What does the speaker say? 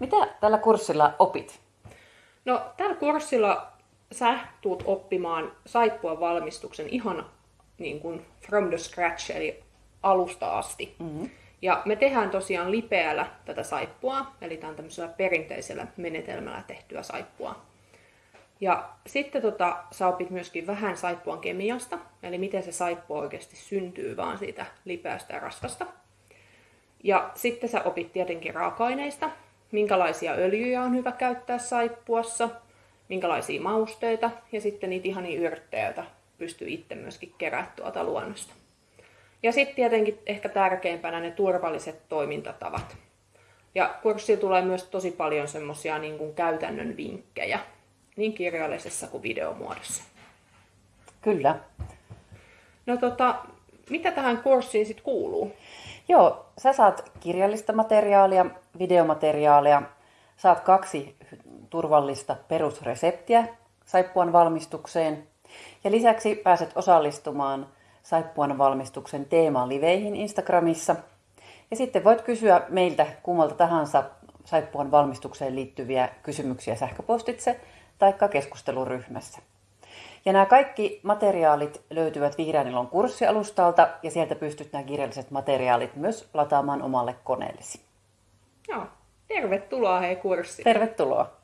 Mitä tällä kurssilla opit? No, tällä kurssilla sä tuut oppimaan saippua valmistuksen ihan niin kuin from the scratch, eli alusta asti. Mm-hmm. Ja me tehdään tosiaan lipeällä tätä saippua, eli tämä on tämmöisellä perinteisellä menetelmällä tehtyä saippua. Ja sitten tota, sä opit myöskin vähän saippuan kemiasta, eli miten se saippua oikeasti syntyy vaan siitä lipeästä ja rasvasta. Ja sitten sä opit tietenkin raaka-aineista, minkälaisia öljyjä on hyvä käyttää saippuassa, minkälaisia mausteita ja sitten niitä ihania yrttejä, joita pystyy itse myöskin kerää tuolta luonnosta. Ja sitten tietenkin ehkä tärkeimpänä ne turvalliset toimintatavat. Ja kurssilla tulee myös tosi paljon semmoisia niin käytännön vinkkejä, niin kirjallisessa kuin videomuodossa. Kyllä. No tota, mitä tähän kurssiin sitten kuuluu? Joo, sä saat kirjallista materiaalia, videomateriaalia, saat kaksi turvallista perusreseptiä saippuan valmistukseen ja lisäksi pääset osallistumaan saippuan valmistuksen teeman liveihin Instagramissa. Ja sitten voit kysyä meiltä kummalta tahansa saippuan valmistukseen liittyviä kysymyksiä sähköpostitse tai keskusteluryhmässä. Ja nämä kaikki materiaalit löytyvät Vihreän ilon kurssialustalta ja sieltä pystyt nämä kirjalliset materiaalit myös lataamaan omalle koneellesi. Joo, tervetuloa hei kurssiin. Tervetuloa.